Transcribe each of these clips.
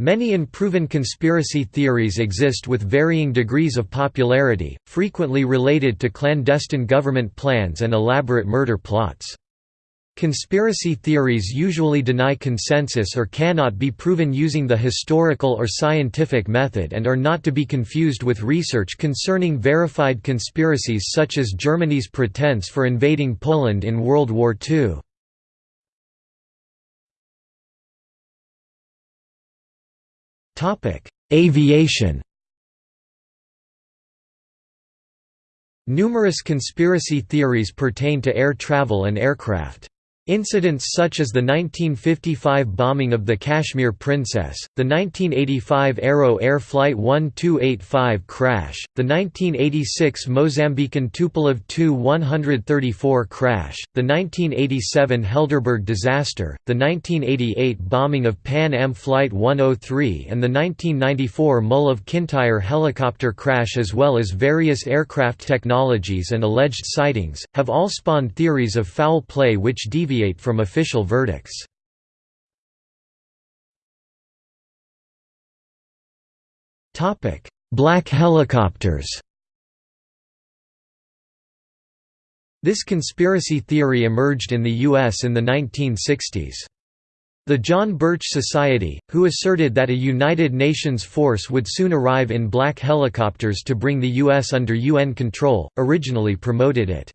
Many unproven conspiracy theories exist with varying degrees of popularity, frequently related to clandestine government plans and elaborate murder plots. Conspiracy theories usually deny consensus or cannot be proven using the historical or scientific method and are not to be confused with research concerning verified conspiracies such as Germany's pretense for invading Poland in World War II. Aviation Numerous conspiracy theories pertain to air travel and aircraft. Incidents such as the 1955 bombing of the Kashmir Princess, the 1985 Arrow Air Flight 1285 crash, the 1986 Mozambican Tupolev Tu-134 crash, the 1987 Helderberg disaster, the 1988 bombing of Pan Am Flight 103 and the 1994 Mull of Kintyre helicopter crash as well as various aircraft technologies and alleged sightings, have all spawned theories of foul play which deviate deviate from official verdicts. Black helicopters This conspiracy theory emerged in the U.S. in the 1960s. The John Birch Society, who asserted that a United Nations force would soon arrive in black helicopters to bring the U.S. under UN control, originally promoted it.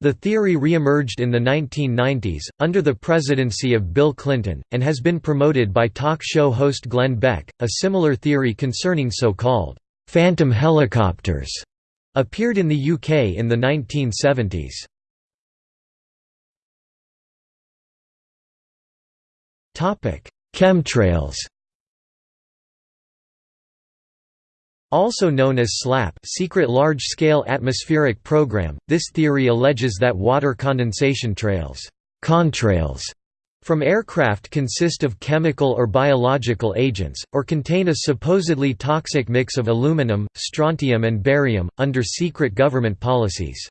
The theory re-emerged in the 1990s, under the presidency of Bill Clinton, and has been promoted by talk show host Glenn Beck. A similar theory concerning so-called «phantom helicopters» appeared in the UK in the 1970s. Chemtrails Also known as SLAP secret large-scale atmospheric program, this theory alleges that water condensation trails contrails from aircraft consist of chemical or biological agents, or contain a supposedly toxic mix of aluminum, strontium and barium, under secret government policies.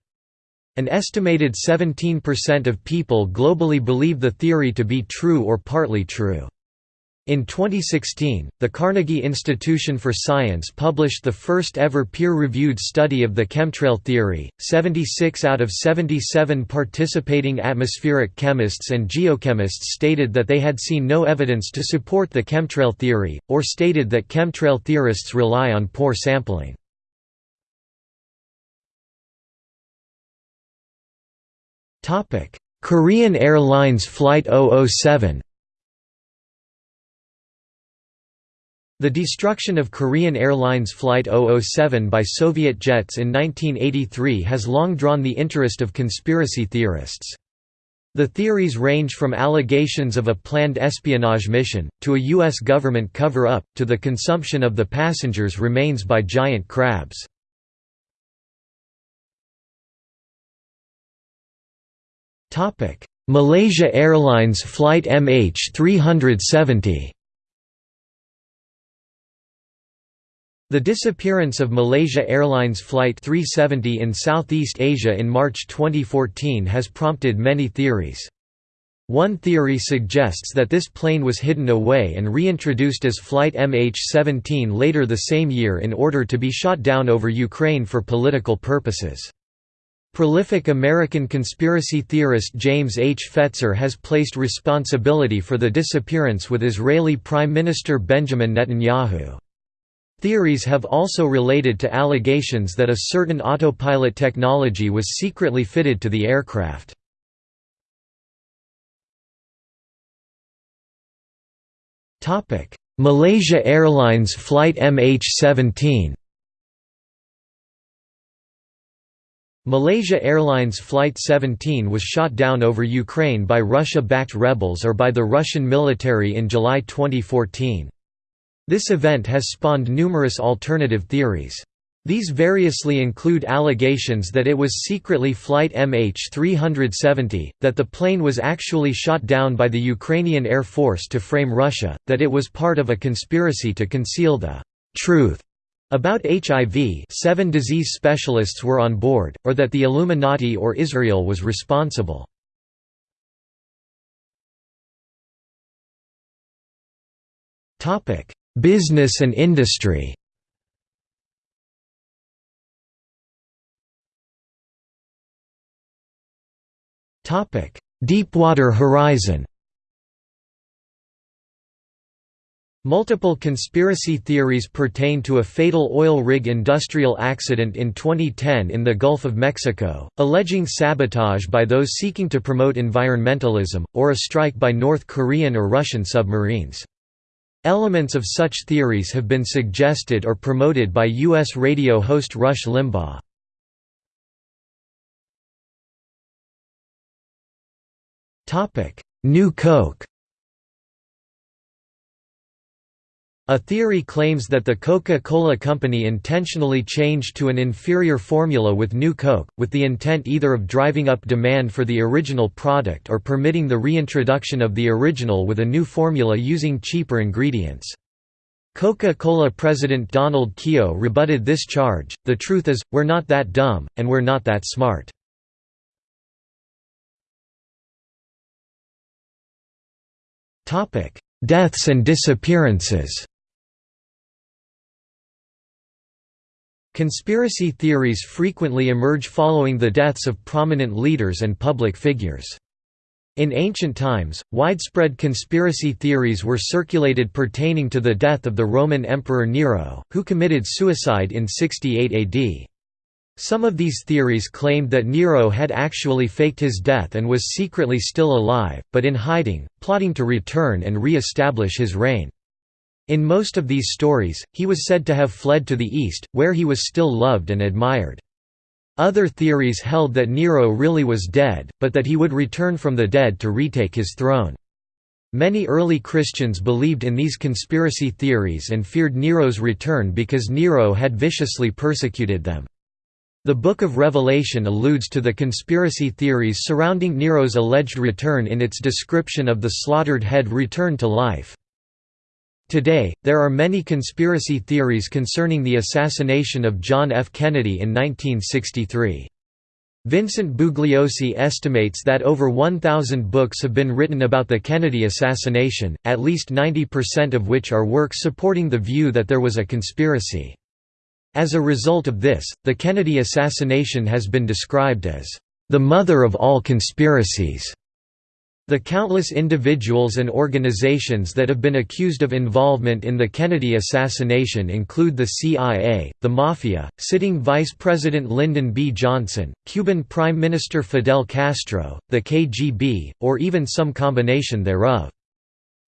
An estimated 17% of people globally believe the theory to be true or partly true. In 2016, the Carnegie Institution for Science published the first ever peer-reviewed study of the chemtrail theory. 76 out of 77 participating atmospheric chemists and geochemists stated that they had seen no evidence to support the chemtrail theory, or stated that chemtrail theorists rely on poor sampling. Korean Airlines Flight 007 The destruction of Korean Airlines Flight 007 by Soviet jets in 1983 has long drawn the interest of conspiracy theorists. The theories range from allegations of a planned espionage mission, to a U.S. government cover-up, to the consumption of the passengers' remains by giant crabs. Malaysia Airlines Flight MH370 The disappearance of Malaysia Airlines Flight 370 in Southeast Asia in March 2014 has prompted many theories. One theory suggests that this plane was hidden away and reintroduced as Flight MH17 later the same year in order to be shot down over Ukraine for political purposes. Prolific American conspiracy theorist James H. Fetzer has placed responsibility for the disappearance with Israeli Prime Minister Benjamin Netanyahu. Theories have also related to allegations that a certain autopilot technology was secretly fitted to the aircraft. Malaysia Airlines Flight MH17 Malaysia Airlines Flight 17 was shot down over Ukraine by Russia-backed rebels or by the Russian military in July 2014. This event has spawned numerous alternative theories. These variously include allegations that it was secretly Flight MH370, that the plane was actually shot down by the Ukrainian Air Force to frame Russia, that it was part of a conspiracy to conceal the truth about HIV seven disease specialists were on board, or that the Illuminati or Israel was responsible. Business and industry Deepwater Horizon Multiple conspiracy theories pertain to a fatal oil rig industrial accident in 2010 in the Gulf of Mexico, alleging sabotage by those seeking to promote environmentalism, or a strike by North Korean or Russian submarines. Elements of such theories have been suggested or promoted by U.S. radio host Rush Limbaugh. New Coke A theory claims that the Coca-Cola Company intentionally changed to an inferior formula with New Coke, with the intent either of driving up demand for the original product or permitting the reintroduction of the original with a new formula using cheaper ingredients. Coca-Cola president Donald Keough rebutted this charge, the truth is, we're not that dumb, and we're not that smart. Deaths and disappearances Conspiracy theories frequently emerge following the deaths of prominent leaders and public figures. In ancient times, widespread conspiracy theories were circulated pertaining to the death of the Roman Emperor Nero, who committed suicide in 68 AD. Some of these theories claimed that Nero had actually faked his death and was secretly still alive, but in hiding, plotting to return and re-establish his reign. In most of these stories, he was said to have fled to the east, where he was still loved and admired. Other theories held that Nero really was dead, but that he would return from the dead to retake his throne. Many early Christians believed in these conspiracy theories and feared Nero's return because Nero had viciously persecuted them. The Book of Revelation alludes to the conspiracy theories surrounding Nero's alleged return in its description of the slaughtered head return to life. Today, there are many conspiracy theories concerning the assassination of John F. Kennedy in 1963. Vincent Bugliosi estimates that over 1,000 books have been written about the Kennedy assassination, at least 90% of which are works supporting the view that there was a conspiracy. As a result of this, the Kennedy assassination has been described as, "...the mother of all conspiracies." The countless individuals and organizations that have been accused of involvement in the Kennedy assassination include the CIA, the Mafia, sitting Vice President Lyndon B. Johnson, Cuban Prime Minister Fidel Castro, the KGB, or even some combination thereof.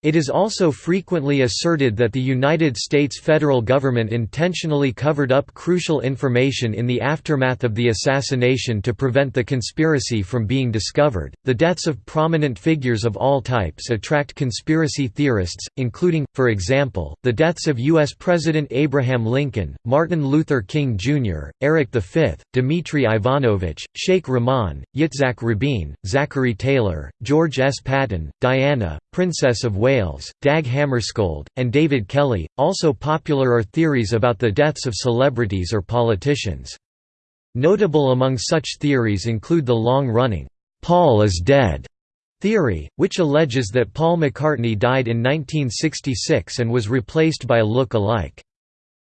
It is also frequently asserted that the United States federal government intentionally covered up crucial information in the aftermath of the assassination to prevent the conspiracy from being discovered. The deaths of prominent figures of all types attract conspiracy theorists, including, for example, the deaths of U.S. President Abraham Lincoln, Martin Luther King Jr., Eric V, Dmitry Ivanovich, Sheikh Rahman, Yitzhak Rabin, Zachary Taylor, George S. Patton, Diana, Princess of Wales, Dag Hammarskjöld, and David Kelly. Also popular are theories about the deaths of celebrities or politicians. Notable among such theories include the long-running, "'Paul is dead' theory, which alleges that Paul McCartney died in 1966 and was replaced by a look-alike.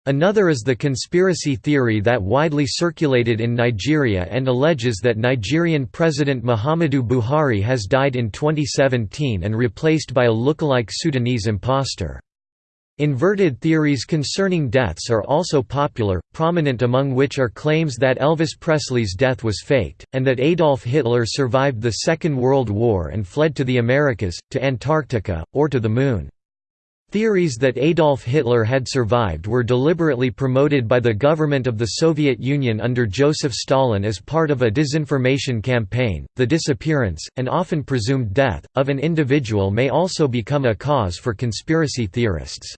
Another is the conspiracy theory that widely circulated in Nigeria and alleges that Nigerian President Muhammadu Buhari has died in 2017 and replaced by a lookalike Sudanese impostor. Inverted theories concerning deaths are also popular, prominent among which are claims that Elvis Presley's death was faked, and that Adolf Hitler survived the Second World War and fled to the Americas, to Antarctica, or to the Moon. Theories that Adolf Hitler had survived were deliberately promoted by the government of the Soviet Union under Joseph Stalin as part of a disinformation campaign. The disappearance, and often presumed death, of an individual may also become a cause for conspiracy theorists.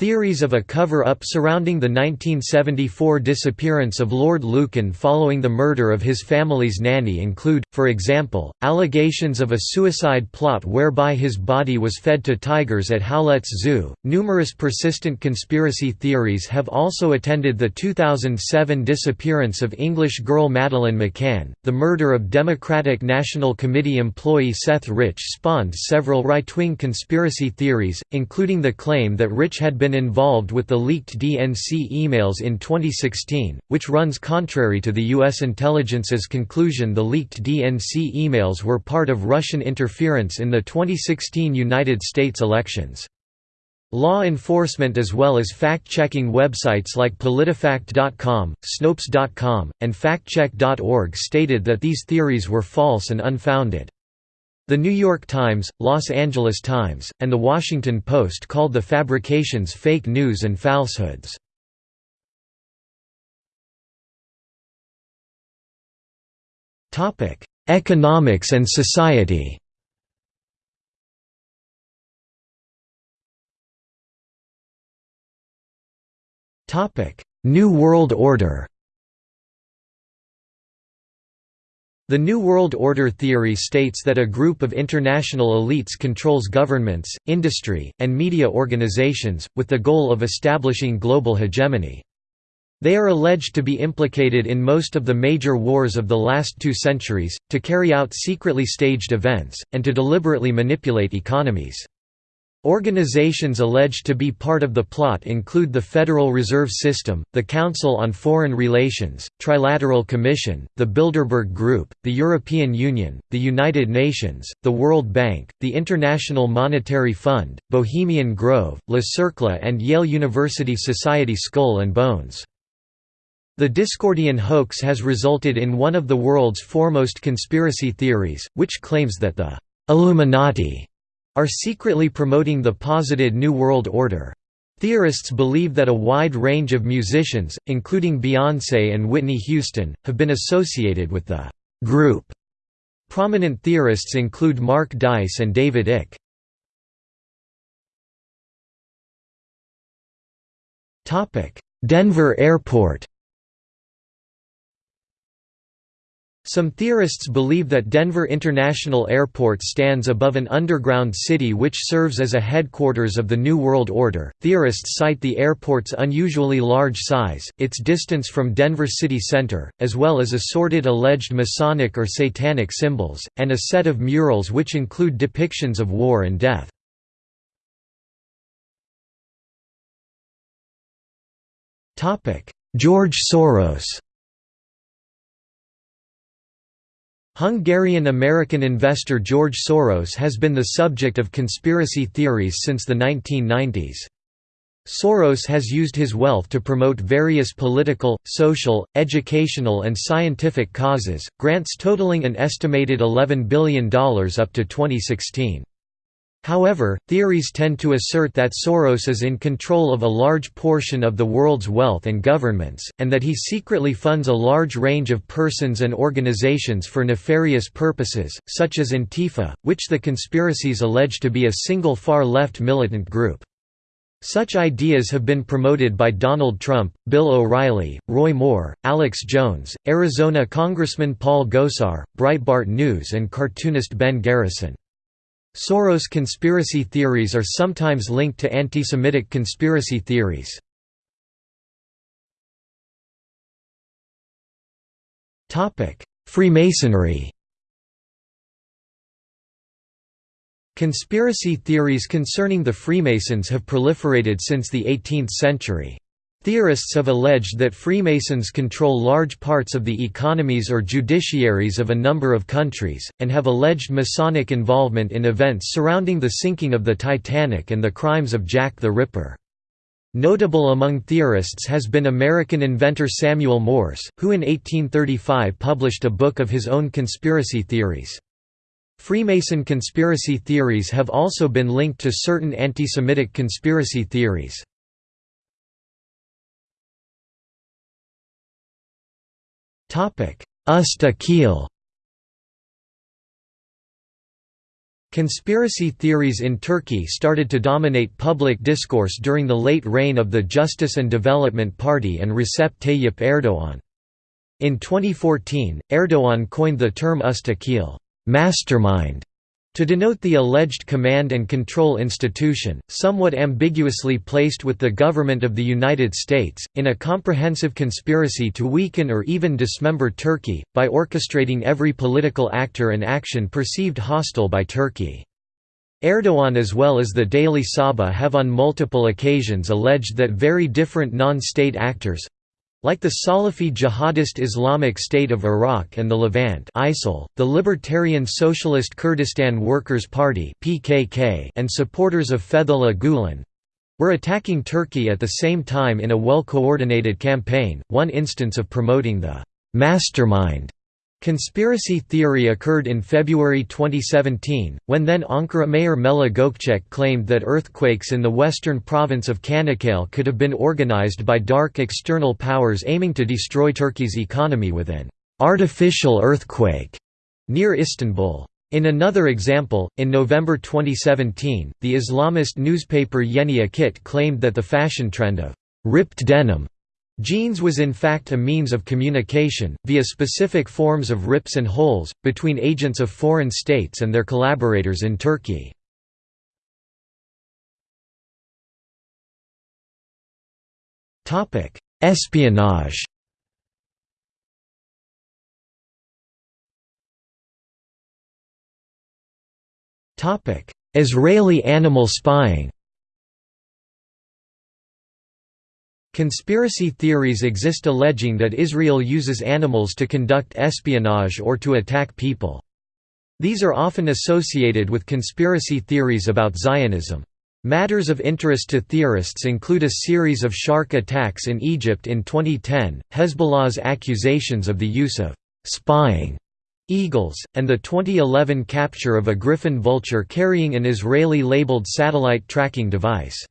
Theories of a cover-up surrounding the 1974 disappearance of Lord Lucan following the murder of his family's nanny include, for example, allegations of a suicide plot whereby his body was fed to tigers at Howlett's Zoo. Numerous persistent conspiracy theories have also attended the 2007 disappearance of English girl Madeleine McCann. The murder of Democratic National Committee employee Seth Rich spawned several right-wing conspiracy theories, including the claim that Rich had been been involved with the leaked DNC emails in 2016, which runs contrary to the U.S. intelligence's conclusion the leaked DNC emails were part of Russian interference in the 2016 United States elections. Law enforcement as well as fact-checking websites like PolitiFact.com, Snopes.com, and FactCheck.org stated that these theories were false and unfounded. The New York Times, Los Angeles Times, and The Washington Post called the fabrications fake news and falsehoods. Economics and society New World Order The New World Order theory states that a group of international elites controls governments, industry, and media organizations, with the goal of establishing global hegemony. They are alleged to be implicated in most of the major wars of the last two centuries, to carry out secretly staged events, and to deliberately manipulate economies. Organizations alleged to be part of the plot include the Federal Reserve System, the Council on Foreign Relations, Trilateral Commission, the Bilderberg Group, the European Union, the United Nations, the World Bank, the International Monetary Fund, Bohemian Grove, Le Cercle and Yale University Society Skull and Bones. The Discordian hoax has resulted in one of the world's foremost conspiracy theories, which claims that the Illuminati are secretly promoting the posited New World Order. Theorists believe that a wide range of musicians, including Beyoncé and Whitney Houston, have been associated with the group. Prominent theorists include Mark Dice and David Icke. Denver Airport Some theorists believe that Denver International Airport stands above an underground city which serves as a headquarters of the New World Order. Theorists cite the airport's unusually large size, its distance from Denver city center, as well as assorted alleged Masonic or Satanic symbols, and a set of murals which include depictions of war and death. George Soros Hungarian-American investor George Soros has been the subject of conspiracy theories since the 1990s. Soros has used his wealth to promote various political, social, educational and scientific causes, grants totaling an estimated $11 billion up to 2016. However, theories tend to assert that Soros is in control of a large portion of the world's wealth and governments, and that he secretly funds a large range of persons and organizations for nefarious purposes, such as Antifa, which the conspiracies allege to be a single far-left militant group. Such ideas have been promoted by Donald Trump, Bill O'Reilly, Roy Moore, Alex Jones, Arizona Congressman Paul Gosar, Breitbart News and cartoonist Ben Garrison. Soros conspiracy theories are sometimes linked to anti-Semitic conspiracy theories. Freemasonry Conspiracy theories concerning the Freemasons have proliferated since the 18th century. Theorists have alleged that Freemasons control large parts of the economies or judiciaries of a number of countries, and have alleged Masonic involvement in events surrounding the sinking of the Titanic and the crimes of Jack the Ripper. Notable among theorists has been American inventor Samuel Morse, who in 1835 published a book of his own conspiracy theories. Freemason conspiracy theories have also been linked to certain anti-Semitic conspiracy theories. Usta Conspiracy theories in Turkey started to dominate public discourse during the late reign of the Justice and Development Party and Recep Tayyip Erdoğan. In 2014, Erdoğan coined the term Usta mastermind", to denote the alleged command and control institution, somewhat ambiguously placed with the government of the United States, in a comprehensive conspiracy to weaken or even dismember Turkey, by orchestrating every political actor and action perceived hostile by Turkey. Erdogan as well as the Daily Sabah have on multiple occasions alleged that very different non-state actors, like the Salafi jihadist Islamic State of Iraq and the Levant ISIL, the Libertarian Socialist Kurdistan Workers' Party PKK and supporters of Fethullah Gulen were attacking Turkey at the same time in a well-coordinated campaign, one instance of promoting the «mastermind» Conspiracy theory occurred in February 2017, when then Ankara Mayor Melih Gökçek claimed that earthquakes in the western province of Çanakkale could have been organized by dark external powers aiming to destroy Turkey's economy with an «artificial earthquake» near Istanbul. In another example, in November 2017, the Islamist newspaper Yeni Akit claimed that the fashion trend of «ripped denim» Jeans was in fact a means of communication, via specific forms of rips and holes, between agents of foreign states and their collaborators in Turkey. Espionage Israeli animal spying Conspiracy theories exist alleging that Israel uses animals to conduct espionage or to attack people. These are often associated with conspiracy theories about Zionism. Matters of interest to theorists include a series of shark attacks in Egypt in 2010, Hezbollah's accusations of the use of «spying» eagles, and the 2011 capture of a Griffon vulture carrying an Israeli-labeled satellite tracking device.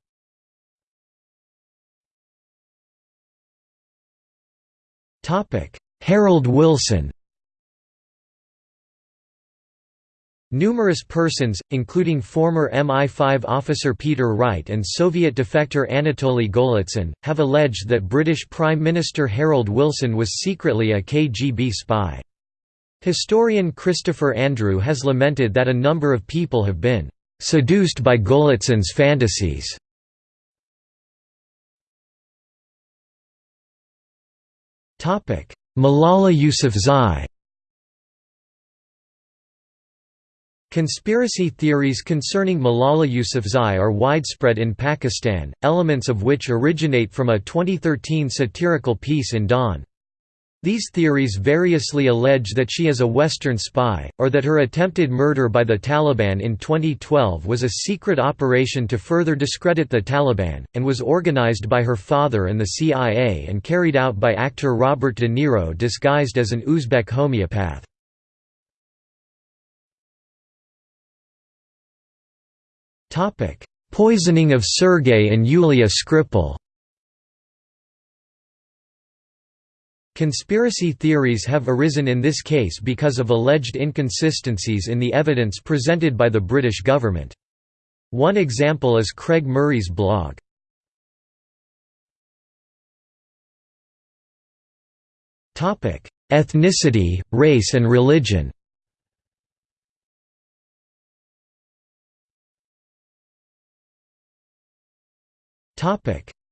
Harold Wilson Numerous persons, including former MI5 officer Peter Wright and Soviet defector Anatoly Golitsyn, have alleged that British Prime Minister Harold Wilson was secretly a KGB spy. Historian Christopher Andrew has lamented that a number of people have been "...seduced by Golitsyn's fantasies." Malala Yousafzai Conspiracy theories concerning Malala Yousafzai are widespread in Pakistan, elements of which originate from a 2013 satirical piece in Dawn. These theories variously allege that she is a Western spy, or that her attempted murder by the Taliban in 2012 was a secret operation to further discredit the Taliban, and was organized by her father and the CIA and carried out by actor Robert De Niro disguised as an Uzbek homeopath. Poisoning of Sergei and Yulia Skripal Conspiracy theories have arisen in this case because of alleged inconsistencies in the evidence presented by the British government. One example is Craig Murray's blog. Ethnicity, race and religion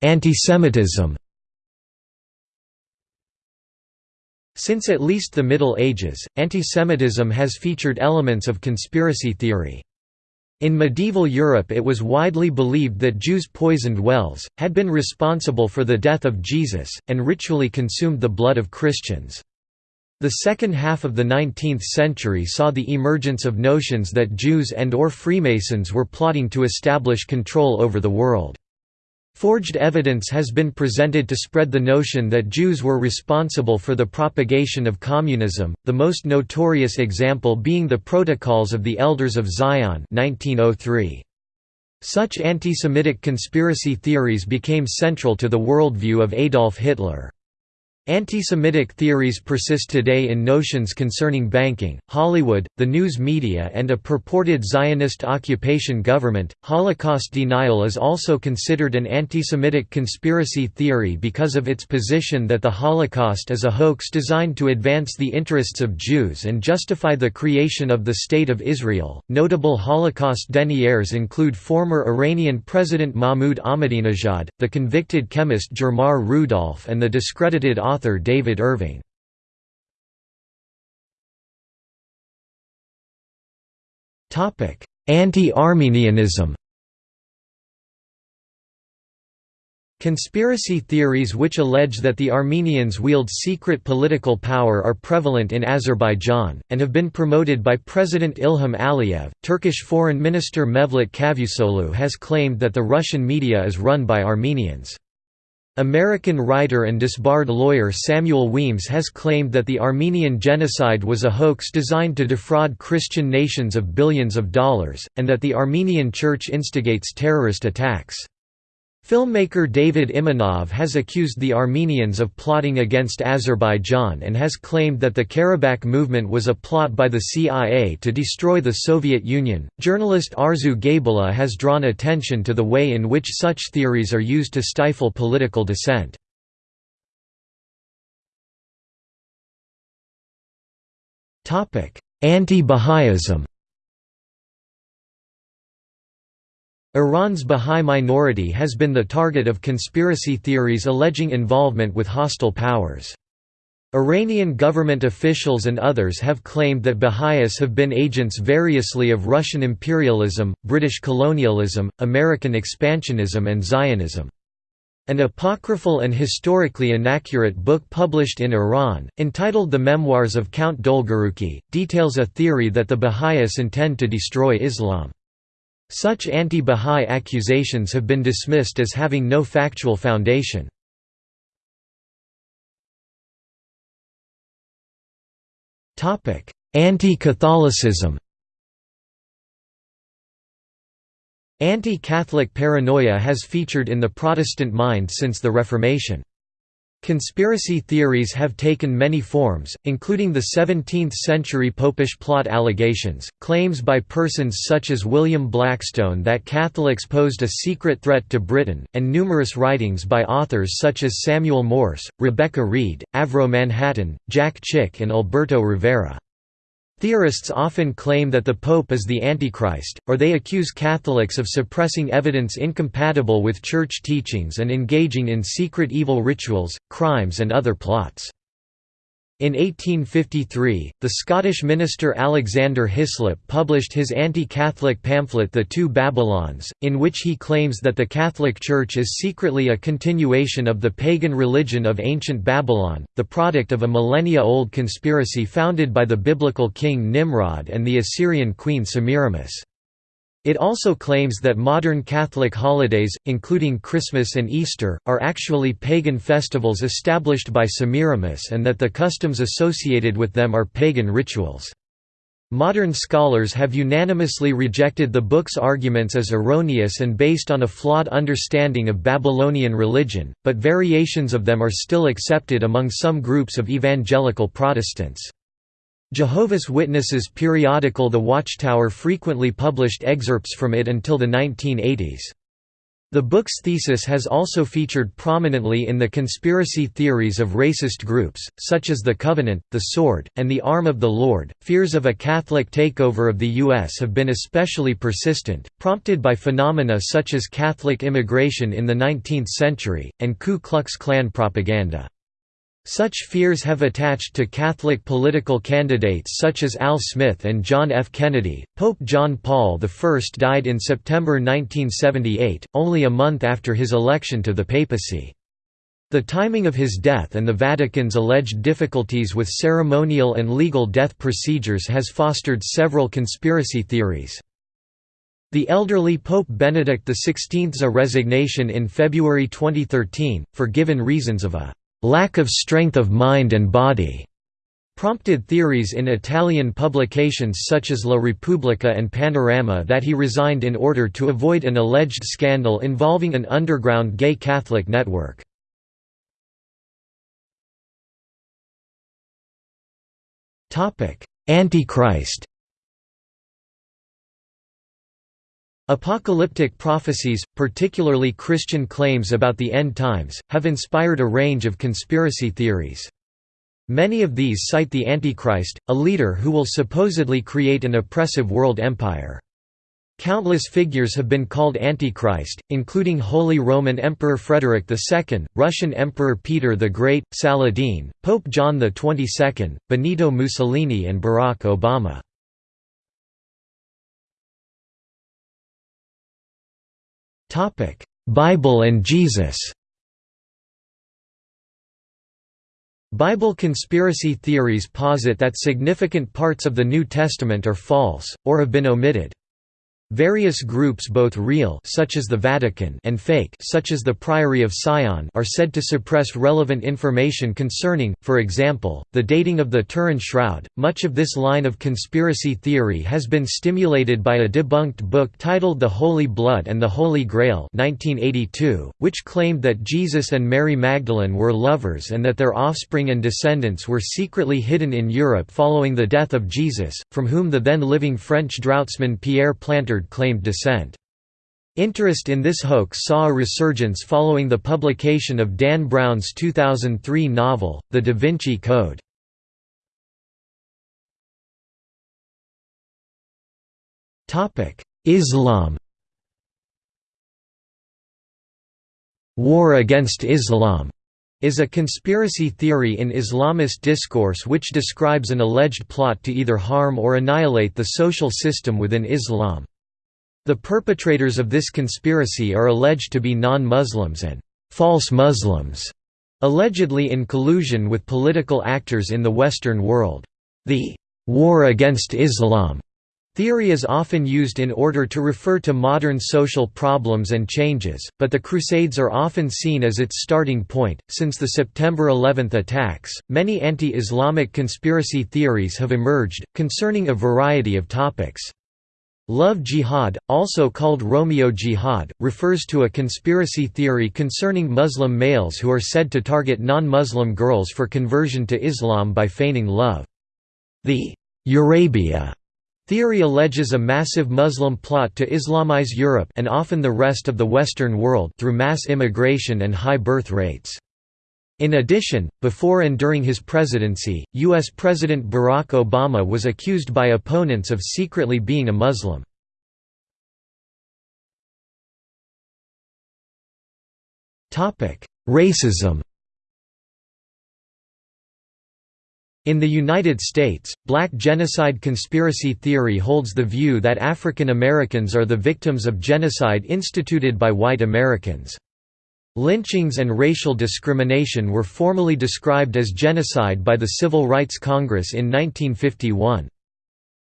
Antisemitism Since at least the Middle Ages, antisemitism has featured elements of conspiracy theory. In medieval Europe it was widely believed that Jews poisoned wells, had been responsible for the death of Jesus, and ritually consumed the blood of Christians. The second half of the 19th century saw the emergence of notions that Jews and or Freemasons were plotting to establish control over the world. Forged evidence has been presented to spread the notion that Jews were responsible for the propagation of communism, the most notorious example being the Protocols of the Elders of Zion 1903. Such anti-Semitic conspiracy theories became central to the worldview of Adolf Hitler. Anti-Semitic theories persist today in notions concerning banking, Hollywood, the news media and a purported Zionist occupation government. Holocaust denial is also considered an anti-Semitic conspiracy theory because of its position that the Holocaust is a hoax designed to advance the interests of Jews and justify the creation of the State of Israel. Notable Holocaust deniers include former Iranian President Mahmoud Ahmadinejad, the convicted chemist Germar Rudolph and the discredited author author David Irving. Anti-Armenianism Conspiracy theories which allege that the Armenians wield secret political power are prevalent in Azerbaijan, and have been promoted by President Ilham Aliyev. Turkish Foreign Minister Mevlut Cavusoglu has claimed that the Russian media is run by Armenians. American writer and disbarred lawyer Samuel Weems has claimed that the Armenian genocide was a hoax designed to defraud Christian nations of billions of dollars, and that the Armenian Church instigates terrorist attacks. Filmmaker David Imanov has accused the Armenians of plotting against Azerbaijan and has claimed that the Karabakh movement was a plot by the CIA to destroy the Soviet Union. Journalist Arzu Gaybulla has drawn attention to the way in which such theories are used to stifle political dissent. Anti-Baha'ism Iran's Bahá'í minority has been the target of conspiracy theories alleging involvement with hostile powers. Iranian government officials and others have claimed that Baha'is have been agents variously of Russian imperialism, British colonialism, American expansionism and Zionism. An apocryphal and historically inaccurate book published in Iran, entitled The Memoirs of Count Dolgoruki, details a theory that the Baha'is intend to destroy Islam. Such anti-Bahá'í accusations have been dismissed as having no factual foundation. Anti-Catholicism Anti-Catholic paranoia has featured in the Protestant mind since the Reformation. Conspiracy theories have taken many forms, including the 17th-century popish plot allegations, claims by persons such as William Blackstone that Catholics posed a secret threat to Britain, and numerous writings by authors such as Samuel Morse, Rebecca Reed, Avro Manhattan, Jack Chick and Alberto Rivera. Theorists often claim that the Pope is the Antichrist, or they accuse Catholics of suppressing evidence incompatible with Church teachings and engaging in secret evil rituals, crimes and other plots. In 1853, the Scottish minister Alexander Hislop published his anti-Catholic pamphlet The Two Babylons, in which he claims that the Catholic Church is secretly a continuation of the pagan religion of ancient Babylon, the product of a millennia-old conspiracy founded by the biblical king Nimrod and the Assyrian queen Semiramis. It also claims that modern Catholic holidays, including Christmas and Easter, are actually pagan festivals established by Semiramis and that the customs associated with them are pagan rituals. Modern scholars have unanimously rejected the book's arguments as erroneous and based on a flawed understanding of Babylonian religion, but variations of them are still accepted among some groups of evangelical Protestants. Jehovah's Witnesses periodical The Watchtower frequently published excerpts from it until the 1980s. The book's thesis has also featured prominently in the conspiracy theories of racist groups, such as the Covenant, the Sword, and the Arm of the Lord. Fears of a Catholic takeover of the U.S. have been especially persistent, prompted by phenomena such as Catholic immigration in the 19th century, and Ku Klux Klan propaganda. Such fears have attached to Catholic political candidates such as Al Smith and John F. Kennedy. Pope John Paul I died in September 1978, only a month after his election to the papacy. The timing of his death and the Vatican's alleged difficulties with ceremonial and legal death procedures has fostered several conspiracy theories. The elderly Pope Benedict XVI's resignation in February 2013, for given reasons of a lack of strength of mind and body prompted theories in Italian publications such as La Repubblica and Panorama that he resigned in order to avoid an alleged scandal involving an underground gay Catholic network. Antichrist Apocalyptic prophecies, particularly Christian claims about the end times, have inspired a range of conspiracy theories. Many of these cite the Antichrist, a leader who will supposedly create an oppressive world empire. Countless figures have been called Antichrist, including Holy Roman Emperor Frederick II, Russian Emperor Peter the Great, Saladin, Pope John XXII, Benito Mussolini and Barack Obama. Bible and Jesus Bible conspiracy theories posit that significant parts of the New Testament are false, or have been omitted. Various groups both real such as the Vatican and fake such as the Priory of Sion are said to suppress relevant information concerning, for example, the dating of the Turin Shroud. Much of this line of conspiracy theory has been stimulated by a debunked book titled The Holy Blood and the Holy Grail 1982, which claimed that Jesus and Mary Magdalene were lovers and that their offspring and descendants were secretly hidden in Europe following the death of Jesus, from whom the then living French draughtsman Pierre Plantard claimed descent. Interest in this hoax saw a resurgence following the publication of Dan Brown's 2003 novel, The Da Vinci Code. Islam War against Islam is a conspiracy theory in Islamist discourse which describes an alleged plot to either harm or annihilate the social system within Islam. The perpetrators of this conspiracy are alleged to be non-Muslims and «false Muslims», allegedly in collusion with political actors in the Western world. The «war against Islam» Theory is often used in order to refer to modern social problems and changes, but the Crusades are often seen as its starting point. Since the September 11 attacks, many anti Islamic conspiracy theories have emerged, concerning a variety of topics. Love jihad, also called Romeo jihad, refers to a conspiracy theory concerning Muslim males who are said to target non-Muslim girls for conversion to Islam by feigning love. The Eurabia theory alleges a massive Muslim plot to Islamize Europe and often the rest of the Western world through mass immigration and high birth rates. In addition, before and during his presidency, U.S. President Barack Obama was accused by opponents of secretly being a Muslim. Racism In the United States, black genocide conspiracy theory holds the view that African Americans are the victims of genocide instituted by white Americans. Lynchings and racial discrimination were formally described as genocide by the Civil Rights Congress in 1951.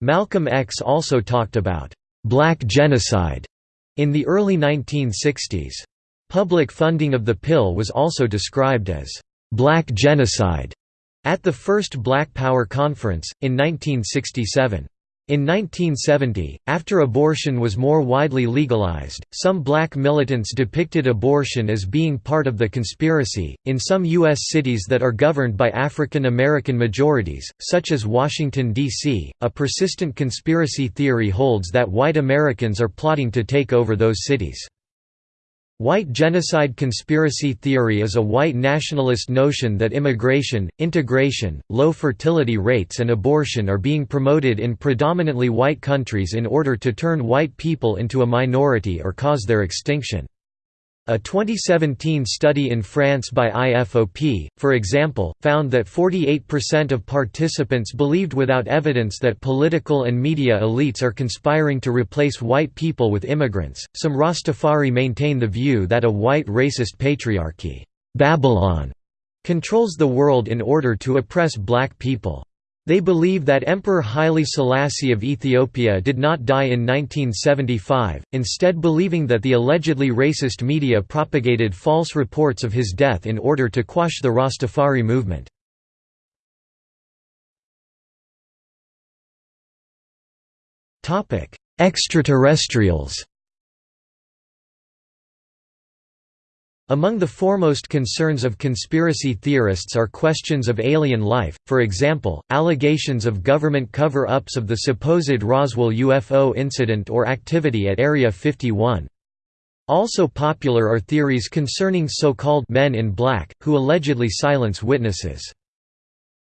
Malcolm X also talked about «black genocide» in the early 1960s. Public funding of the pill was also described as «black genocide» at the first Black Power Conference, in 1967. In 1970, after abortion was more widely legalized, some black militants depicted abortion as being part of the conspiracy. In some U.S. cities that are governed by African American majorities, such as Washington, D.C., a persistent conspiracy theory holds that white Americans are plotting to take over those cities. White genocide conspiracy theory is a white nationalist notion that immigration, integration, low fertility rates and abortion are being promoted in predominantly white countries in order to turn white people into a minority or cause their extinction. A 2017 study in France by IFOP, for example, found that 48% of participants believed without evidence that political and media elites are conspiring to replace white people with immigrants. Some Rastafari maintain the view that a white racist patriarchy, Babylon, controls the world in order to oppress black people. They believe that Emperor Haile Selassie of Ethiopia did not die in 1975, instead believing that the allegedly racist media propagated false reports of his death in order to quash the Rastafari movement. Extraterrestrials Among the foremost concerns of conspiracy theorists are questions of alien life, for example, allegations of government cover-ups of the supposed Roswell UFO incident or activity at Area 51. Also popular are theories concerning so-called «men in black», who allegedly silence witnesses.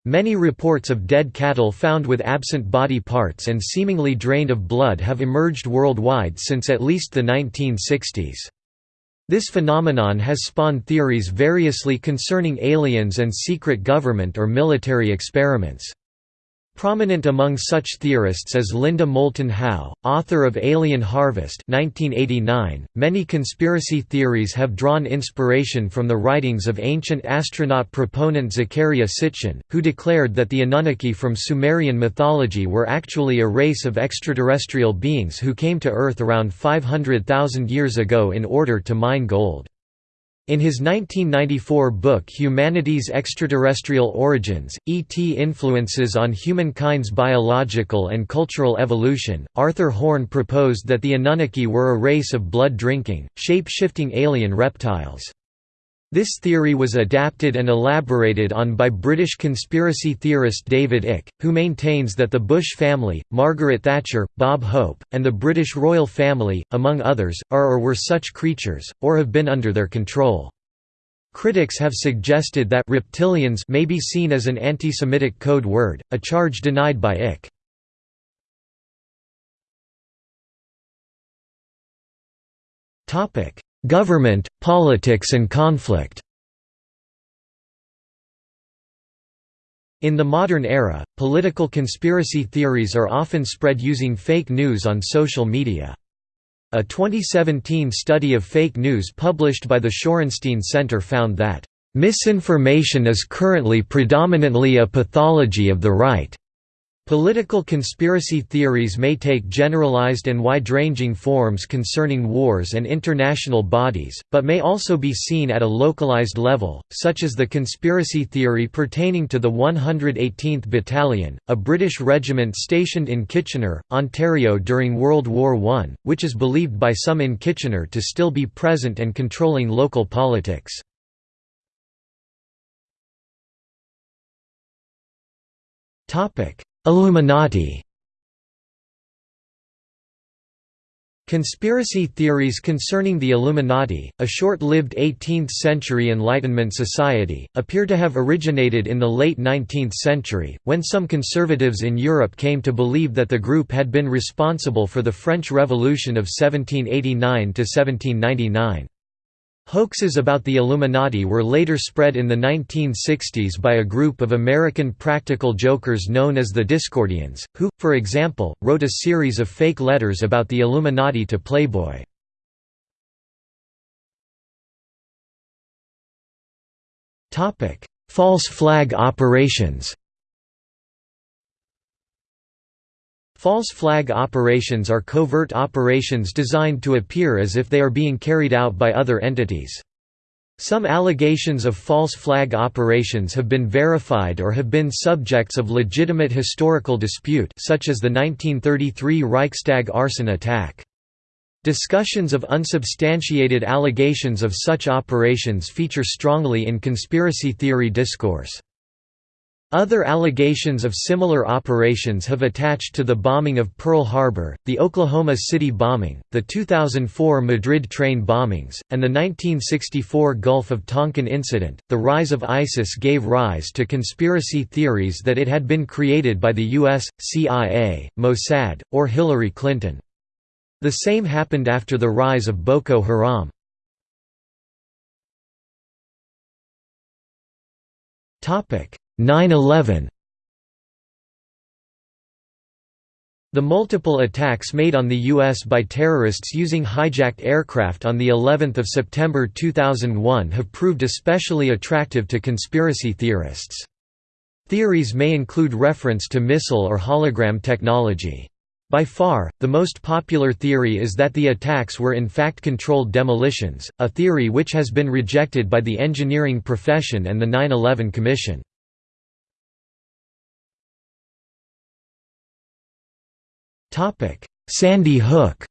Many reports of dead cattle found with absent body parts and seemingly drained of blood have emerged worldwide since at least the 1960s. This phenomenon has spawned theories variously concerning aliens and secret government or military experiments. Prominent among such theorists is Linda Moulton Howe, author of Alien Harvest 1989. .Many conspiracy theories have drawn inspiration from the writings of ancient astronaut proponent Zecharia Sitchin, who declared that the Anunnaki from Sumerian mythology were actually a race of extraterrestrial beings who came to Earth around 500,000 years ago in order to mine gold. In his 1994 book Humanity's Extraterrestrial Origins, E.T. Influences on Humankind's Biological and Cultural Evolution, Arthur Horn proposed that the Anunnaki were a race of blood-drinking, shape-shifting alien reptiles. This theory was adapted and elaborated on by British conspiracy theorist David Icke, who maintains that the Bush family, Margaret Thatcher, Bob Hope, and the British royal family, among others, are or were such creatures, or have been under their control. Critics have suggested that reptilians may be seen as an anti-Semitic code word, a charge denied by Icke. Government, politics and conflict In the modern era, political conspiracy theories are often spread using fake news on social media. A 2017 study of fake news published by the Shorenstein Center found that, "...misinformation is currently predominantly a pathology of the right." Political conspiracy theories may take generalized and wide-ranging forms concerning wars and international bodies, but may also be seen at a localized level, such as the conspiracy theory pertaining to the 118th Battalion, a British regiment stationed in Kitchener, Ontario during World War I, which is believed by some in Kitchener to still be present and controlling local politics. Topic Illuminati Conspiracy theories concerning the Illuminati, a short-lived 18th-century Enlightenment society, appear to have originated in the late 19th century, when some conservatives in Europe came to believe that the group had been responsible for the French Revolution of 1789–1799. Hoaxes about the Illuminati were later spread in the 1960s by a group of American practical jokers known as the Discordians, who, for example, wrote a series of fake letters about the Illuminati to Playboy. False flag operations False flag operations are covert operations designed to appear as if they are being carried out by other entities. Some allegations of false flag operations have been verified or have been subjects of legitimate historical dispute such as the 1933 Reichstag arson attack. Discussions of unsubstantiated allegations of such operations feature strongly in conspiracy theory discourse. Other allegations of similar operations have attached to the bombing of Pearl Harbor, the Oklahoma City bombing, the 2004 Madrid train bombings, and the 1964 Gulf of Tonkin incident. The rise of ISIS gave rise to conspiracy theories that it had been created by the US, CIA, Mossad, or Hillary Clinton. The same happened after the rise of Boko Haram. Topic 9-11 The multiple attacks made on the U.S. by terrorists using hijacked aircraft on of September 2001 have proved especially attractive to conspiracy theorists. Theories may include reference to missile or hologram technology. By far, the most popular theory is that the attacks were in fact controlled demolitions, a theory which has been rejected by the engineering profession and the 9-11 Commission. Sandy Hook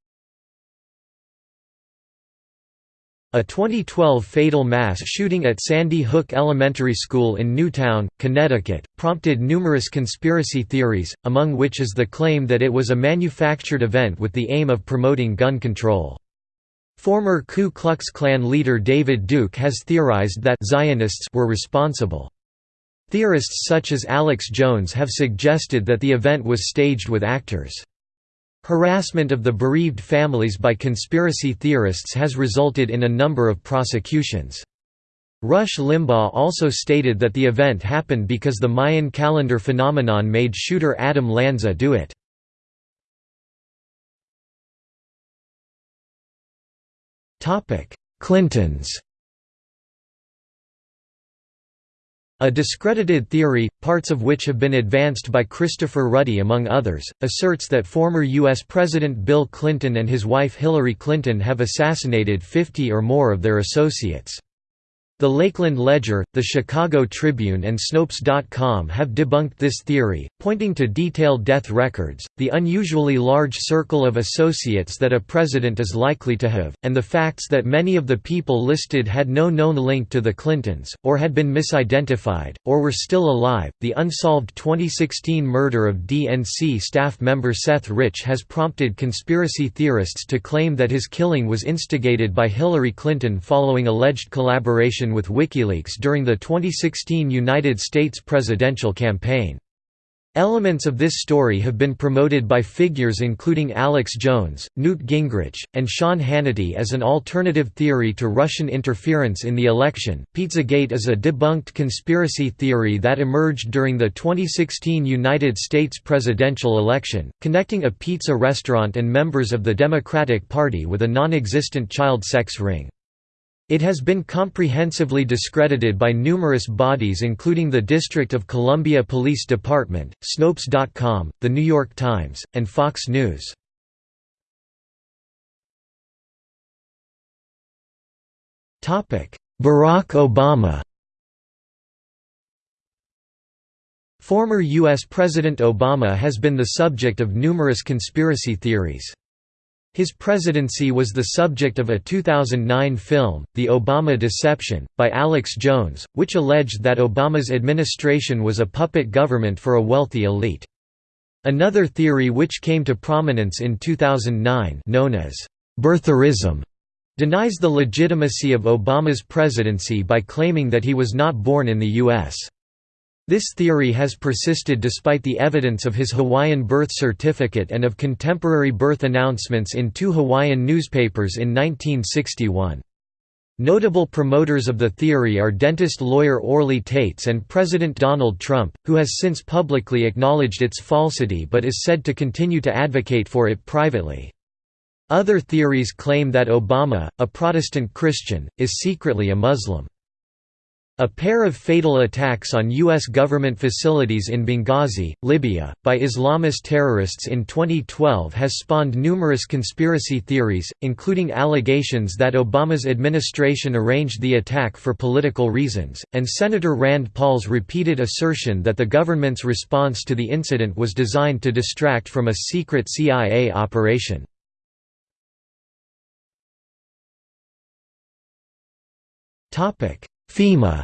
A 2012 fatal mass shooting at Sandy Hook Elementary School in Newtown, Connecticut, prompted numerous conspiracy theories, among which is the claim that it was a manufactured event with the aim of promoting gun control. Former Ku Klux Klan leader David Duke has theorized that Zionists were responsible. Theorists such as Alex Jones have suggested that the event was staged with actors. Harassment of the bereaved families by conspiracy theorists has resulted in a number of prosecutions. Rush Limbaugh also stated that the event happened because the Mayan calendar phenomenon made shooter Adam Lanza do it. Clintons A discredited theory, parts of which have been advanced by Christopher Ruddy among others, asserts that former U.S. President Bill Clinton and his wife Hillary Clinton have assassinated 50 or more of their associates. The Lakeland Ledger, the Chicago Tribune and Snopes.com have debunked this theory, pointing to detailed death records, the unusually large circle of associates that a president is likely to have, and the facts that many of the people listed had no known link to the Clintons, or had been misidentified, or were still alive. The unsolved 2016 murder of DNC staff member Seth Rich has prompted conspiracy theorists to claim that his killing was instigated by Hillary Clinton following alleged collaboration with WikiLeaks during the 2016 United States presidential campaign. Elements of this story have been promoted by figures including Alex Jones, Newt Gingrich, and Sean Hannity as an alternative theory to Russian interference in the election. Pizzagate is a debunked conspiracy theory that emerged during the 2016 United States presidential election, connecting a pizza restaurant and members of the Democratic Party with a non existent child sex ring. It has been comprehensively discredited by numerous bodies including the District of Columbia Police Department, Snopes.com, The New York Times, and Fox News. Barack Obama Former U.S. President Obama has been the subject of numerous conspiracy theories. His presidency was the subject of a 2009 film, The Obama Deception, by Alex Jones, which alleged that Obama's administration was a puppet government for a wealthy elite. Another theory which came to prominence in 2009 known as birtherism denies the legitimacy of Obama's presidency by claiming that he was not born in the U.S. This theory has persisted despite the evidence of his Hawaiian birth certificate and of contemporary birth announcements in two Hawaiian newspapers in 1961. Notable promoters of the theory are dentist lawyer Orly Taitz and President Donald Trump, who has since publicly acknowledged its falsity but is said to continue to advocate for it privately. Other theories claim that Obama, a Protestant Christian, is secretly a Muslim. A pair of fatal attacks on U.S. government facilities in Benghazi, Libya, by Islamist terrorists in 2012 has spawned numerous conspiracy theories, including allegations that Obama's administration arranged the attack for political reasons, and Senator Rand Paul's repeated assertion that the government's response to the incident was designed to distract from a secret CIA operation. Topic FEMA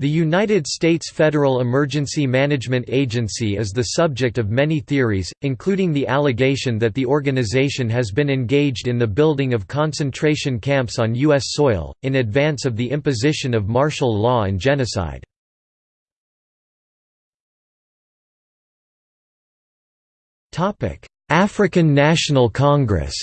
The United States Federal Emergency Management Agency is the subject of many theories, including the allegation that the organization has been engaged in the building of concentration camps on U.S. soil, in advance of the imposition of martial law and genocide. African National Congress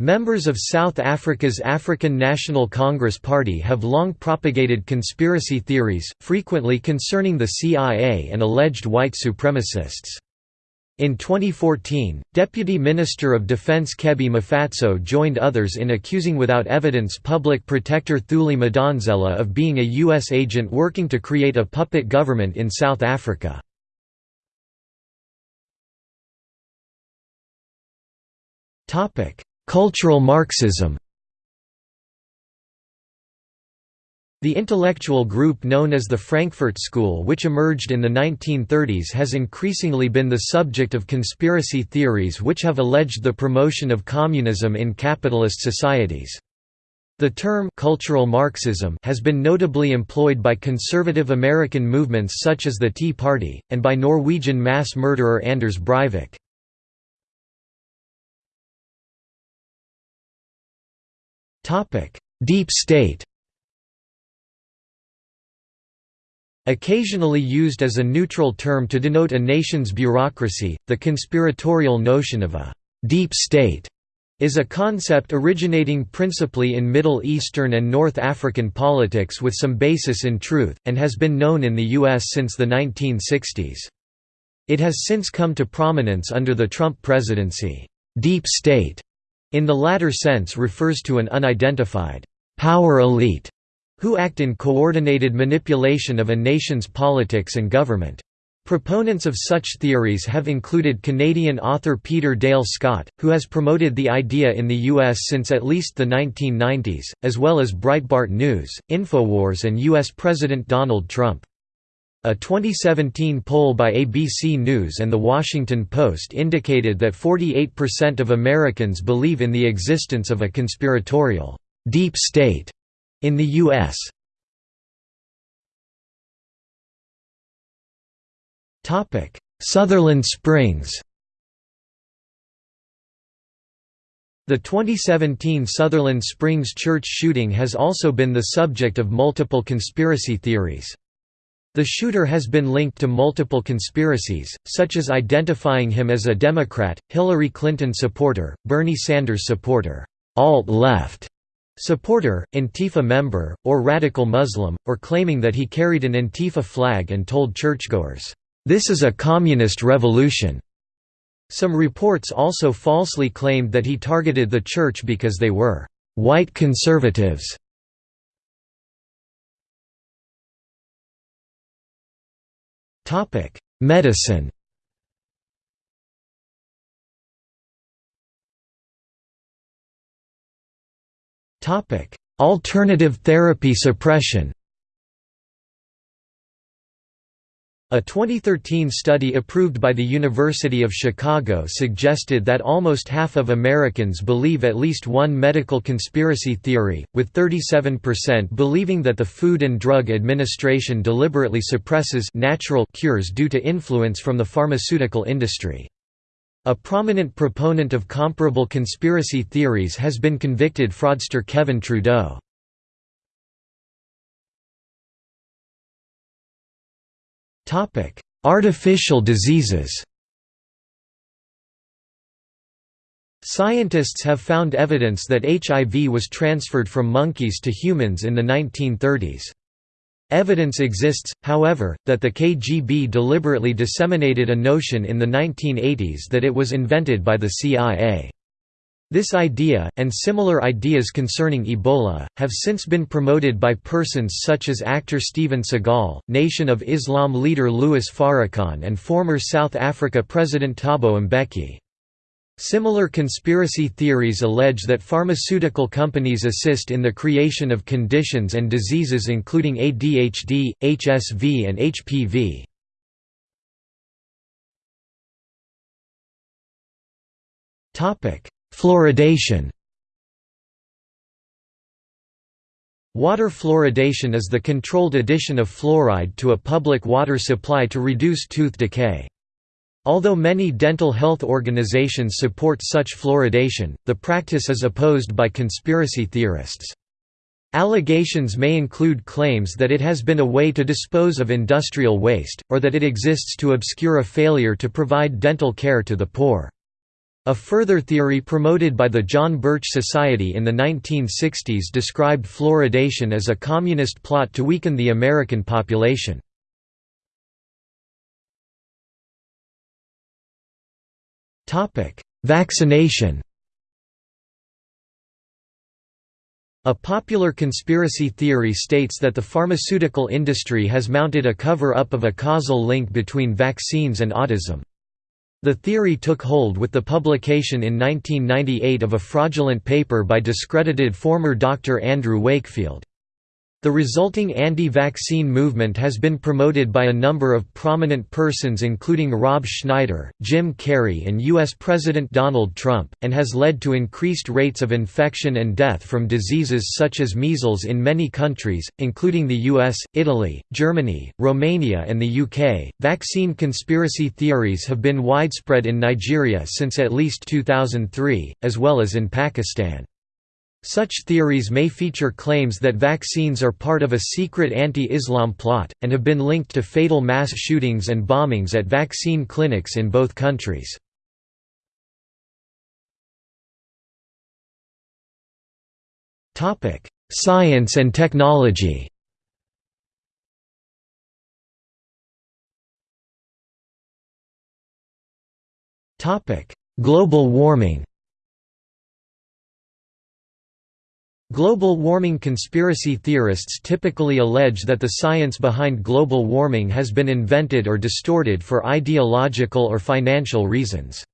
Members of South Africa's African National Congress Party have long propagated conspiracy theories, frequently concerning the CIA and alleged white supremacists. In 2014, Deputy Minister of Defense Kebby Maphatsoe joined others in accusing without evidence Public Protector Thuli Madonsela of being a U.S. agent working to create a puppet government in South Africa. Cultural Marxism The intellectual group known as the Frankfurt School which emerged in the 1930s has increasingly been the subject of conspiracy theories which have alleged the promotion of communism in capitalist societies. The term cultural Marxism has been notably employed by conservative American movements such as the Tea Party, and by Norwegian mass murderer Anders Breivik. Deep state Occasionally used as a neutral term to denote a nation's bureaucracy, the conspiratorial notion of a «deep state» is a concept originating principally in Middle Eastern and North African politics with some basis in truth, and has been known in the U.S. since the 1960s. It has since come to prominence under the Trump presidency. Deep state, in the latter sense refers to an unidentified power elite who act in coordinated manipulation of a nation's politics and government. Proponents of such theories have included Canadian author Peter Dale Scott, who has promoted the idea in the U.S. since at least the 1990s, as well as Breitbart News, Infowars and U.S. President Donald Trump. A 2017 poll by ABC News and The Washington Post indicated that 48% of Americans believe in the existence of a conspiratorial deep state in the U.S. Sutherland Springs The 2017 Sutherland Springs church shooting has also been the subject of multiple conspiracy theories. The shooter has been linked to multiple conspiracies, such as identifying him as a Democrat, Hillary Clinton supporter, Bernie Sanders supporter, alt-left, supporter, Antifa member, or radical Muslim, or claiming that he carried an Antifa flag and told churchgoers, "'This is a communist revolution'". Some reports also falsely claimed that he targeted the church because they were "'white conservatives'". Medicine. Topic: Alternative therapy suppression A 2013 study approved by the University of Chicago suggested that almost half of Americans believe at least one medical conspiracy theory, with 37% believing that the Food and Drug Administration deliberately suppresses natural cures due to influence from the pharmaceutical industry. A prominent proponent of comparable conspiracy theories has been convicted fraudster Kevin Trudeau. Artificial diseases Scientists have found evidence that HIV was transferred from monkeys to humans in the 1930s. Evidence exists, however, that the KGB deliberately disseminated a notion in the 1980s that it was invented by the CIA. This idea, and similar ideas concerning Ebola, have since been promoted by persons such as actor Steven Seagal, Nation of Islam leader Louis Farrakhan and former South Africa President Thabo Mbeki. Similar conspiracy theories allege that pharmaceutical companies assist in the creation of conditions and diseases including ADHD, HSV and HPV. Fluoridation Water fluoridation is the controlled addition of fluoride to a public water supply to reduce tooth decay. Although many dental health organizations support such fluoridation, the practice is opposed by conspiracy theorists. Allegations may include claims that it has been a way to dispose of industrial waste, or that it exists to obscure a failure to provide dental care to the poor. A further theory promoted by the John Birch Society in the 1960s described fluoridation as a communist plot to weaken the American population. Vaccination. A popular conspiracy theory states that the pharmaceutical industry has mounted a cover-up of a causal link between vaccines and autism. The theory took hold with the publication in 1998 of a fraudulent paper by discredited former Dr. Andrew Wakefield. The resulting anti-vaccine movement has been promoted by a number of prominent persons including Rob Schneider, Jim Carrey and U.S. President Donald Trump, and has led to increased rates of infection and death from diseases such as measles in many countries, including the US, Italy, Germany, Romania and the UK. Vaccine conspiracy theories have been widespread in Nigeria since at least 2003, as well as in Pakistan. Such theories may feature claims that vaccines are part of a secret anti-Islam plot, and have been linked to fatal mass shootings and bombings at vaccine clinics in both countries. Science and technology Global warming Global warming conspiracy theorists typically allege that the science behind global warming has been invented or distorted for ideological or financial reasons.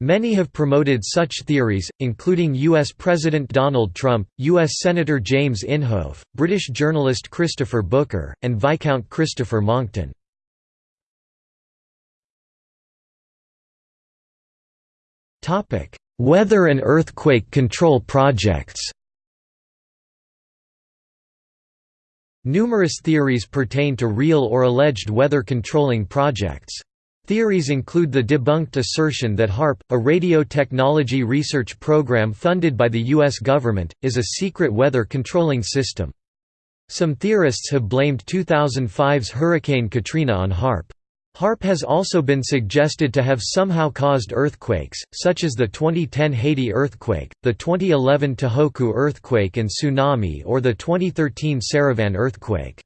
Many have promoted such theories, including U.S. President Donald Trump, U.S. Senator James Inhofe, British journalist Christopher Booker, and Viscount Christopher Monckton. Weather and earthquake control projects Numerous theories pertain to real or alleged weather controlling projects. Theories include the debunked assertion that HAARP, a radio technology research program funded by the U.S. government, is a secret weather controlling system. Some theorists have blamed 2005's Hurricane Katrina on HAARP. HAARP has also been suggested to have somehow caused earthquakes, such as the 2010 Haiti earthquake, the 2011 Tohoku earthquake and tsunami or the 2013 Saravan earthquake.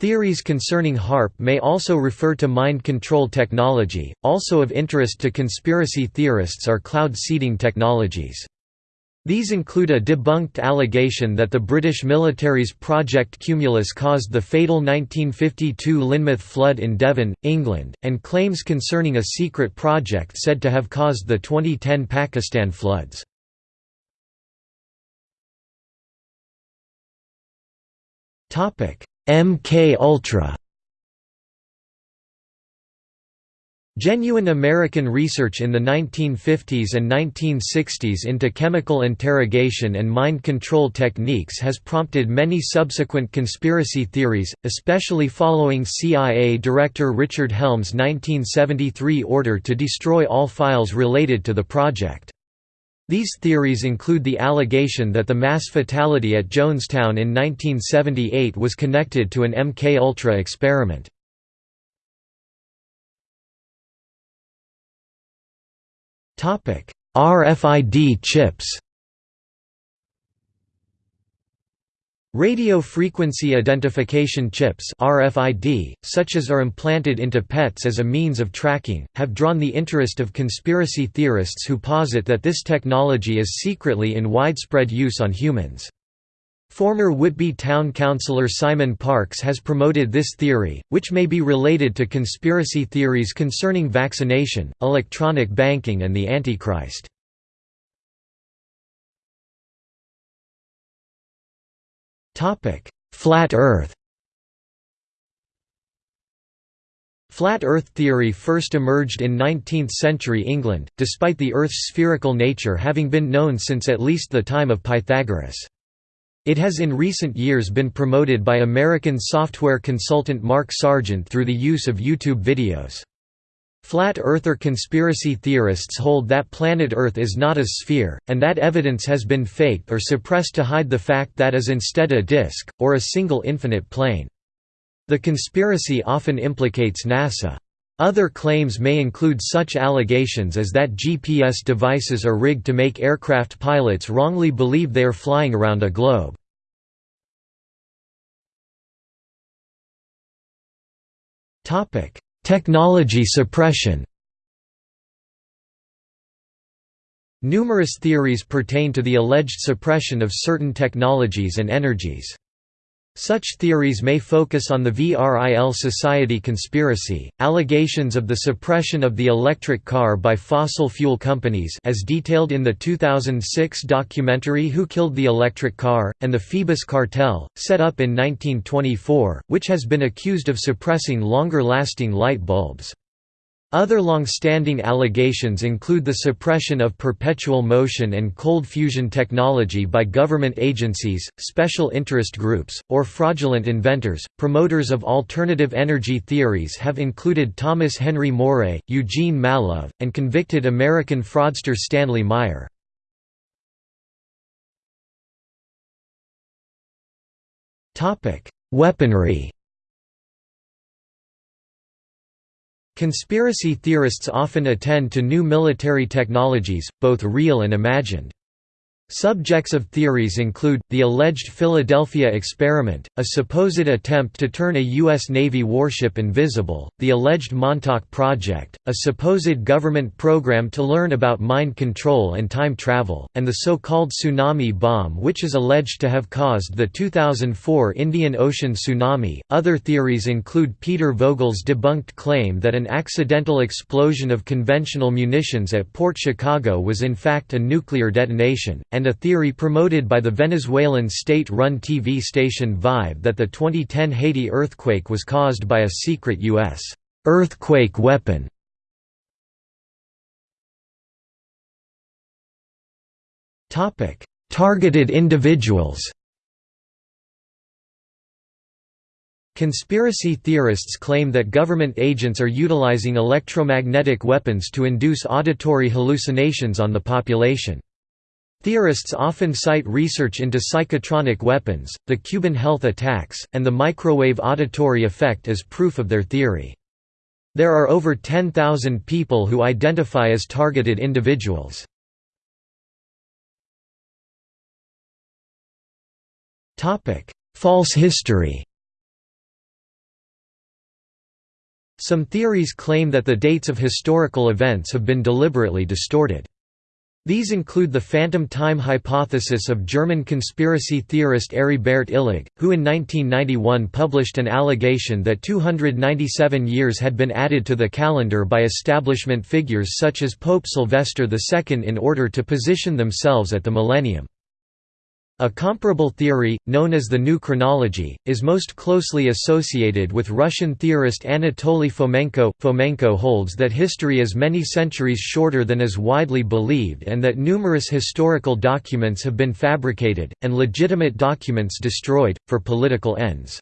Theories concerning HAARP may also refer to mind control technology. Also of interest to conspiracy theorists are cloud seeding technologies. These include a debunked allegation that the British military's Project Cumulus caused the fatal 1952 Lynmouth flood in Devon, England, and claims concerning a secret project said to have caused the 2010 Pakistan floods. MK Ultra Genuine American research in the 1950s and 1960s into chemical interrogation and mind control techniques has prompted many subsequent conspiracy theories, especially following CIA Director Richard Helms' 1973 order to destroy all files related to the project. These theories include the allegation that the mass fatality at Jonestown in 1978 was connected to an MK-Ultra experiment. RFID chips Radio frequency identification chips RFID, such as are implanted into pets as a means of tracking, have drawn the interest of conspiracy theorists who posit that this technology is secretly in widespread use on humans. Former Whitby Town Councillor Simon Parks has promoted this theory, which may be related to conspiracy theories concerning vaccination, electronic banking and the Antichrist. Flat Earth Flat Earth theory first emerged in 19th-century England, despite the Earth's spherical nature having been known since at least the time of Pythagoras. It has in recent years been promoted by American software consultant Mark Sargent through the use of YouTube videos. Flat earther conspiracy theorists hold that planet Earth is not a sphere, and that evidence has been faked or suppressed to hide the fact that is instead a disk, or a single infinite plane. The conspiracy often implicates NASA. Other claims may include such allegations as that GPS devices are rigged to make aircraft pilots wrongly believe they are flying around a globe. Technology suppression Numerous theories pertain to the alleged suppression of certain technologies and energies. Such theories may focus on the VRIL Society conspiracy, allegations of the suppression of the electric car by fossil fuel companies as detailed in the 2006 documentary Who Killed the Electric Car, and the Phoebus cartel, set up in 1924, which has been accused of suppressing longer-lasting light bulbs. Other long-standing allegations include the suppression of perpetual motion and cold fusion technology by government agencies, special interest groups, or fraudulent inventors. Promoters of alternative energy theories have included Thomas Henry Moray, Eugene Mallove, and convicted American fraudster Stanley Meyer. Topic: Weaponry Conspiracy theorists often attend to new military technologies, both real and imagined. Subjects of theories include, the alleged Philadelphia experiment, a supposed attempt to turn a U.S. Navy warship invisible, the alleged Montauk Project, a supposed government program to learn about mind control and time travel, and the so-called tsunami bomb which is alleged to have caused the 2004 Indian Ocean tsunami. Other theories include Peter Vogel's debunked claim that an accidental explosion of conventional munitions at Port Chicago was in fact a nuclear detonation, and and a theory promoted by the Venezuelan state-run TV station Vive that the 2010 Haiti earthquake was caused by a secret U.S. earthquake weapon. Targeted individuals Conspiracy theorists claim that government agents are utilizing electromagnetic weapons to induce auditory hallucinations on the population. Theorists often cite research into psychotronic weapons, the Cuban health attacks, and the microwave auditory effect as proof of their theory. There are over 10,000 people who identify as targeted individuals. False history Some theories claim that the dates of historical events have been deliberately distorted. These include the phantom time hypothesis of German conspiracy theorist Heribert Illig, who in 1991 published an allegation that 297 years had been added to the calendar by establishment figures such as Pope Sylvester II in order to position themselves at the millennium. A comparable theory, known as the New Chronology, is most closely associated with Russian theorist Anatoly Fomenko. Fomenko holds that history is many centuries shorter than is widely believed and that numerous historical documents have been fabricated, and legitimate documents destroyed, for political ends.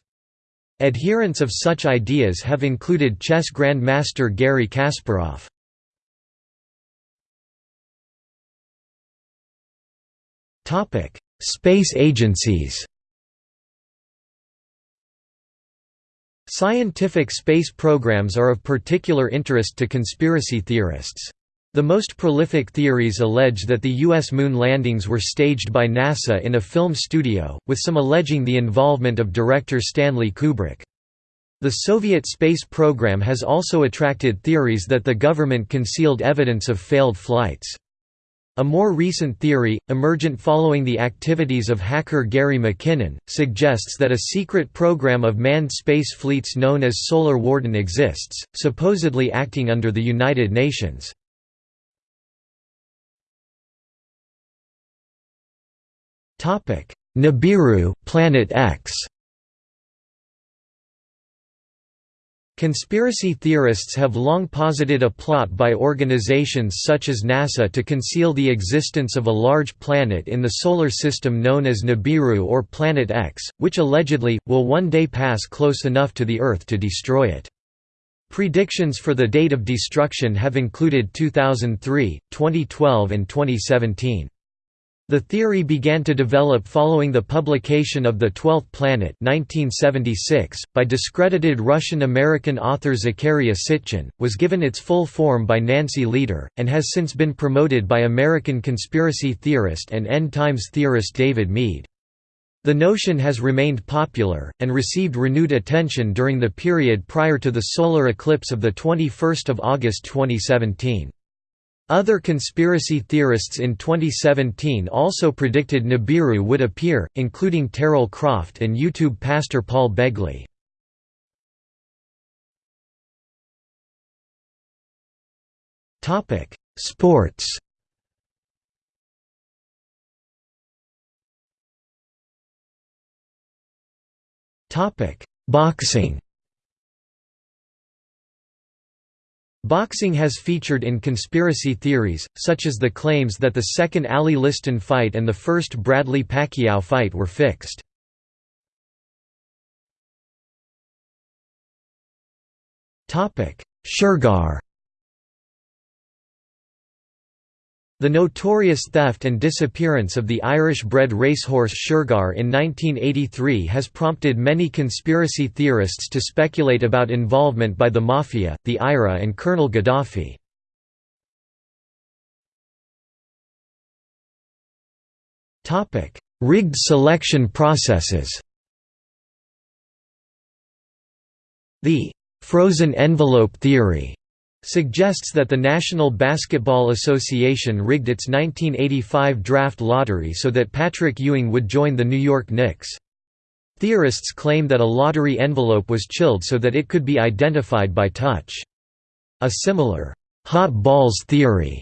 Adherents of such ideas have included chess grandmaster Garry Kasparov. Topic Space agencies Scientific space programs are of particular interest to conspiracy theorists. The most prolific theories allege that the U.S. moon landings were staged by NASA in a film studio, with some alleging the involvement of director Stanley Kubrick. The Soviet space program has also attracted theories that the government concealed evidence of failed flights. A more recent theory, emergent following the activities of hacker Gary McKinnon, suggests that a secret program of manned space fleets known as Solar Warden exists, supposedly acting under the United Nations. Nibiru, Planet X Conspiracy theorists have long posited a plot by organizations such as NASA to conceal the existence of a large planet in the Solar System known as Nibiru or Planet X, which allegedly, will one day pass close enough to the Earth to destroy it. Predictions for the date of destruction have included 2003, 2012 and 2017. The theory began to develop following the publication of The Twelfth Planet 1976, by discredited Russian-American author Zecharia Sitchin, was given its full form by Nancy Lieder, and has since been promoted by American conspiracy theorist and end times theorist David Meade. The notion has remained popular, and received renewed attention during the period prior to the solar eclipse of 21 August 2017. Other conspiracy theorists in 2017 also predicted Nibiru would appear, including Terral Croft and YouTube pastor Paul Begley. Sports Boxing Boxing has featured in conspiracy theories, such as the claims that the second Ali Liston fight and the first Bradley Pacquiao fight were fixed. Shergar The notorious theft and disappearance of the Irish-bred racehorse Shergar in 1983 has prompted many conspiracy theorists to speculate about involvement by the Mafia, the IRA and Colonel Gaddafi. Rigged selection processes The «frozen envelope theory» suggests that the National Basketball Association rigged its 1985 draft lottery so that Patrick Ewing would join the New York Knicks. Theorists claim that a lottery envelope was chilled so that it could be identified by touch. A similar, hot balls theory,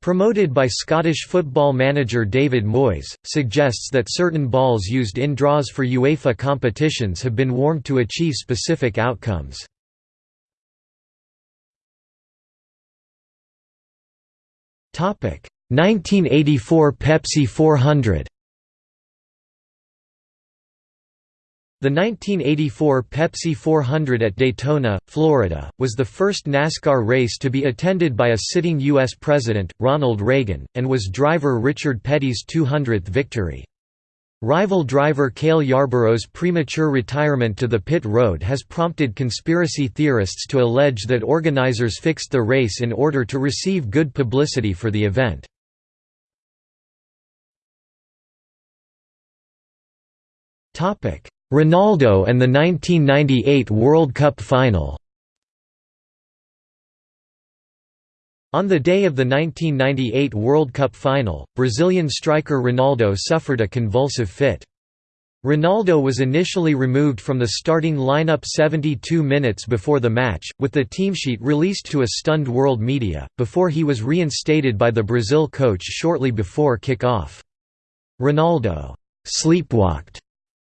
promoted by Scottish football manager David Moyes, suggests that certain balls used in draws for UEFA competitions have been warmed to achieve specific outcomes. 1984 Pepsi 400 The 1984 Pepsi 400 at Daytona, Florida, was the first NASCAR race to be attended by a sitting U.S. President, Ronald Reagan, and was driver Richard Petty's 200th victory. Rival driver Cale Yarborough's premature retirement to the pit road has prompted conspiracy theorists to allege that organizers fixed the race in order to receive good publicity for the event. Ronaldo and the 1998 World Cup final On the day of the 1998 World Cup final, Brazilian striker Ronaldo suffered a convulsive fit. Ronaldo was initially removed from the starting lineup 72 minutes before the match, with the team sheet released to a stunned world media, before he was reinstated by the Brazil coach shortly before kick-off. Ronaldo «sleepwalked»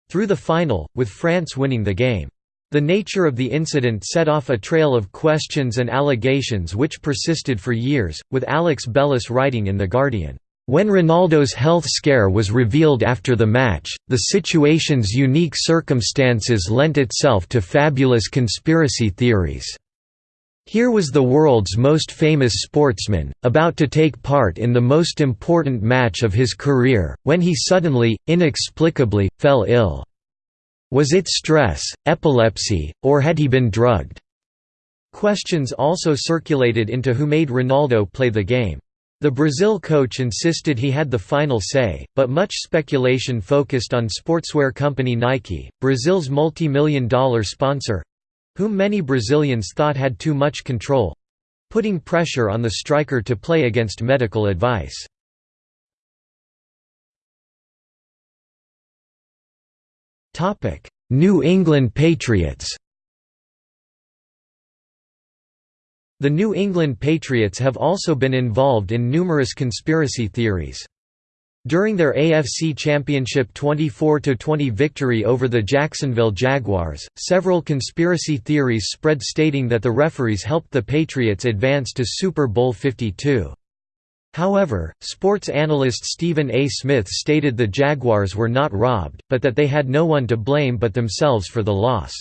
through the final, with France winning the game. The nature of the incident set off a trail of questions and allegations which persisted for years, with Alex Bellos writing in The Guardian, "...when Ronaldo's health scare was revealed after the match, the situation's unique circumstances lent itself to fabulous conspiracy theories." Here was the world's most famous sportsman, about to take part in the most important match of his career, when he suddenly, inexplicably, fell ill. Was it stress, epilepsy, or had he been drugged? Questions also circulated into who made Ronaldo play the game. The Brazil coach insisted he had the final say, but much speculation focused on sportswear company Nike, Brazil's multi-million dollar sponsor—whom many Brazilians thought had too much control—putting pressure on the striker to play against medical advice. New England Patriots The New England Patriots have also been involved in numerous conspiracy theories. During their AFC Championship 24–20 victory over the Jacksonville Jaguars, several conspiracy theories spread stating that the referees helped the Patriots advance to Super Bowl 52. However, sports analyst Stephen A. Smith stated the Jaguars were not robbed, but that they had no one to blame but themselves for the loss.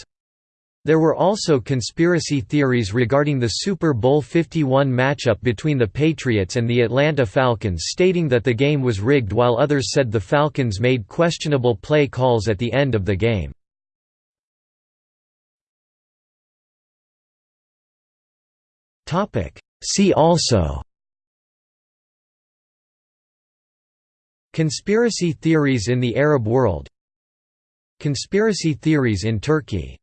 There were also conspiracy theories regarding the Super Bowl 51 matchup between the Patriots and the Atlanta Falcons stating that the game was rigged while others said the Falcons made questionable play calls at the end of the game. See also Conspiracy theories in the Arab world. Conspiracy theories in Turkey